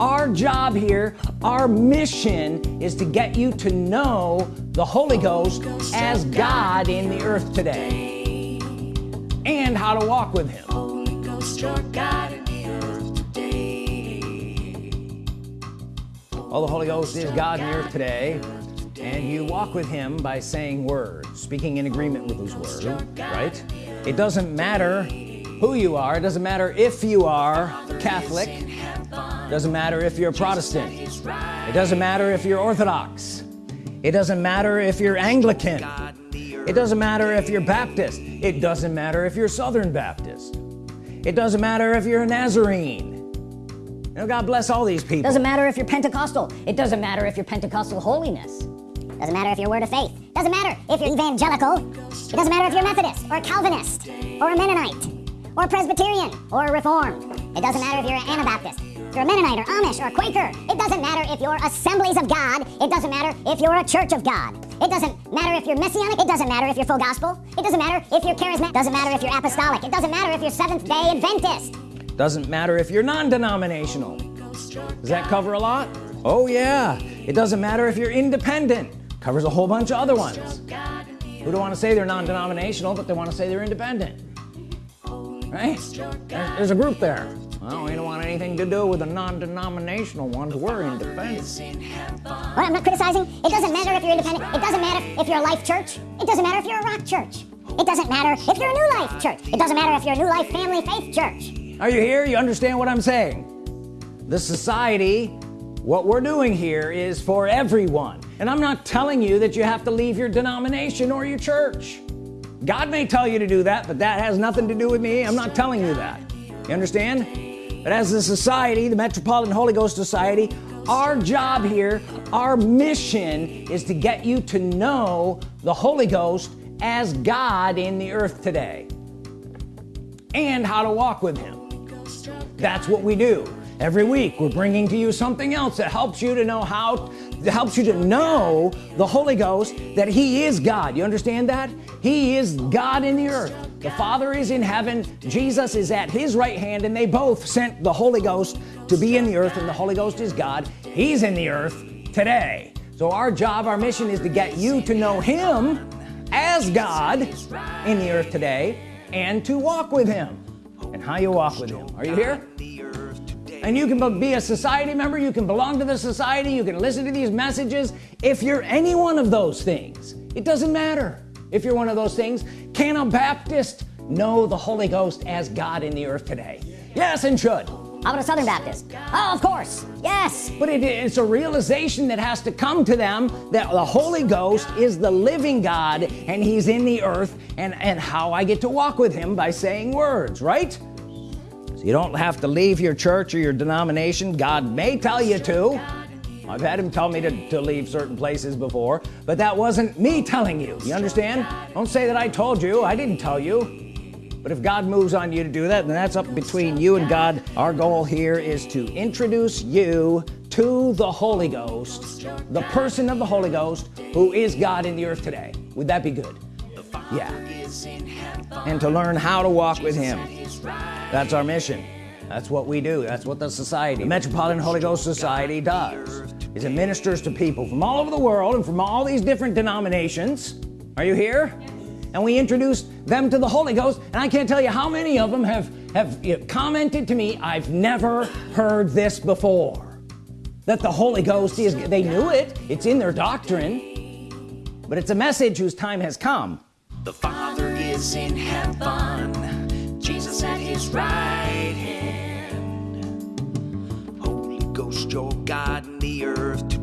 our job here our mission is to get you to know the Holy Ghost as God in the earth today and how to walk with him. Well the Holy Ghost is God in the earth today and you walk with him by saying words speaking in agreement with his word right? it doesn't matter who you are it doesn't matter if you are Catholic doesn't matter if you're a Protestant it doesn't matter if you're Orthodox it doesn't matter if you're Anglican it doesn't matter if you're Baptist it doesn't matter if you're Southern Baptist it doesn't matter if you're a Nazarene you know, God bless all these people doesn't matter if you're Pentecostal it doesn't matter if you're Pentecostal holiness doesn't matter if you're word of faith doesn't matter if you're evangelical it doesn't matter if you're Methodist or Calvinist or a Mennonite or Presbyterian or Reformed it doesn't matter if you're an Anabaptist you're Mennonite or Amish or Quaker it doesn't matter if you're assemblies of God it doesn't matter if you're a church of God. It doesn't matter if you're messianic it doesn't matter if you're full gospel. It doesn't matter if you're charismatic it doesn't matter if you're apostolic. It doesn't matter if you're seventh day Adventist. Doesn't matter if you're non-denominational. Does that cover a lot? Oh yeah. It doesn't matter if you're independent. Covers a whole bunch of other ones. Who don't want to say they're non-denominational but they want to say they're independent? Right? There's a group there well we don't want anything to do with the non-denominational ones. We're independent well I'm not criticizing. It doesn't matter if you're independent. It doesn't matter if you're a life church. It doesn't matter if you're a rock church. It doesn't matter if you're a new life church. It doesn't matter if you're a new life family faith church. Are you here? You understand what I'm saying? The society what we're doing here is for everyone. And I'm not telling you that you have to leave your denomination or your church. God may tell you to do that but that has nothing to do with me. I'm not telling you that. You understand but as a society the Metropolitan Holy Ghost Society our job here our mission is to get you to know the Holy Ghost as God in the earth today and how to walk with him. That's what we do. Every week we're bringing to you something else that helps you to know how that helps you to know the Holy Ghost that he is God. You understand that? He is God in the earth the Father is in heaven Jesus is at his right hand and they both sent the Holy Ghost to be in the earth and the Holy Ghost is God. He's in the earth today. So our job our mission is to get you to know him as God in the earth today and to walk with him. And how you walk with him. Are you here? And you can be a society member you can belong to the society you can listen to these messages. If you're any one of those things it doesn't matter if you're one of those things can a Baptist know the Holy Ghost as God in the earth today? Yes and should. How about a Southern Baptist. Oh of course. Yes. But it, it's a realization that has to come to them that the Holy Ghost is the living God and he's in the earth. And and how I get to walk with him by saying words right? So you don't have to leave your church or your denomination. God may tell you to I've had him tell me to, to leave certain places before but that wasn't me telling you. You understand? Don't say that I told you. I didn't tell you. But if God moves on you to do that then that's up between you and God. Our goal here is to introduce you to the Holy Ghost the person of the Holy Ghost who is God in the earth today. Would that be good? Yeah. And to learn how to walk with him. That's our mission that's what we do. That's what the society the Metropolitan Holy Ghost Society does. Is it ministers to people from all over the world and from all these different denominations. Are you here? And we introduce them to the Holy Ghost and I can't tell you how many of them have have commented to me I've never heard this before. That the Holy Ghost is they knew it. It's in their doctrine. But it's a message whose time has come. The Father is in heaven Jesus at his right hand. Holy Ghost, your God in the earth